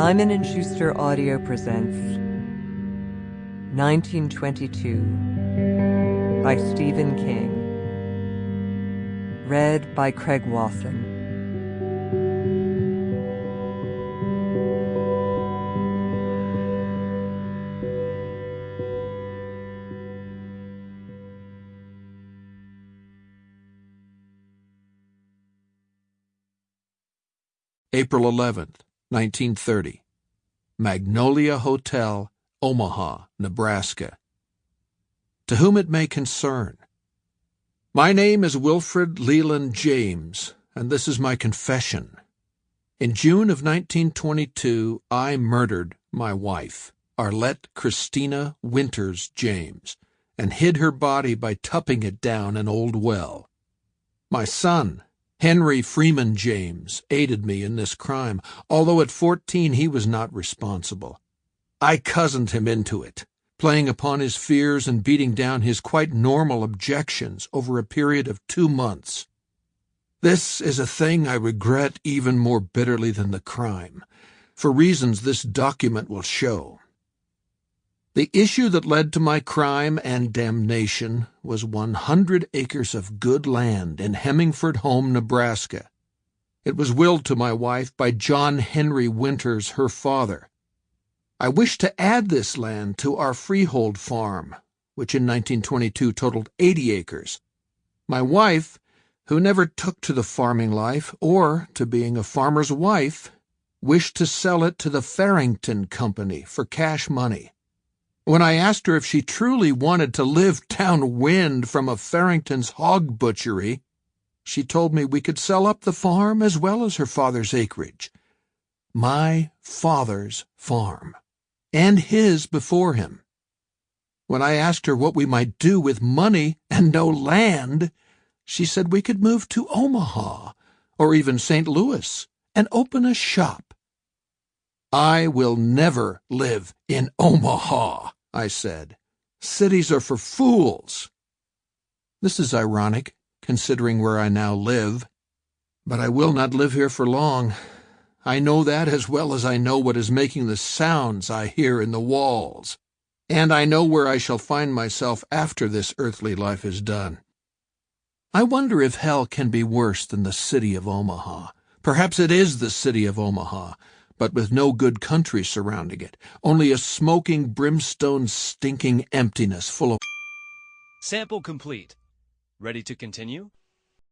Simon & Schuster Audio presents 1922 by Stephen King. Read by Craig Wasson. April 11th, 1930. Magnolia Hotel, Omaha, Nebraska. To whom it may concern. My name is Wilfred Leland James, and this is my confession. In June of 1922, I murdered my wife, Arlette Christina Winters James, and hid her body by tupping it down an old well. My son, Henry Freeman James aided me in this crime, although at fourteen he was not responsible. I cozened him into it, playing upon his fears and beating down his quite normal objections over a period of two months. This is a thing I regret even more bitterly than the crime, for reasons this document will show. The issue that led to my crime and damnation was 100 acres of good land in Hemingford Home, Nebraska. It was willed to my wife by John Henry Winters, her father. I wished to add this land to our freehold farm, which in 1922 totaled 80 acres. My wife, who never took to the farming life or to being a farmer's wife, wished to sell it to the Farrington Company for cash money. When I asked her if she truly wanted to live downwind from a Farrington's hog butchery, she told me we could sell up the farm as well as her father's acreage. My father's farm. And his before him. When I asked her what we might do with money and no land, she said we could move to Omaha or even St. Louis and open a shop. I will never live in Omaha. I said. Cities are for fools. This is ironic, considering where I now live. But I will not live here for long. I know that as well as I know what is making the sounds I hear in the walls. And I know where I shall find myself after this earthly life is done. I wonder if hell can be worse than the city of Omaha. Perhaps it is the city of Omaha, but with no good country surrounding it, only a smoking, brimstone stinking emptiness full of. Sample complete. Ready to continue?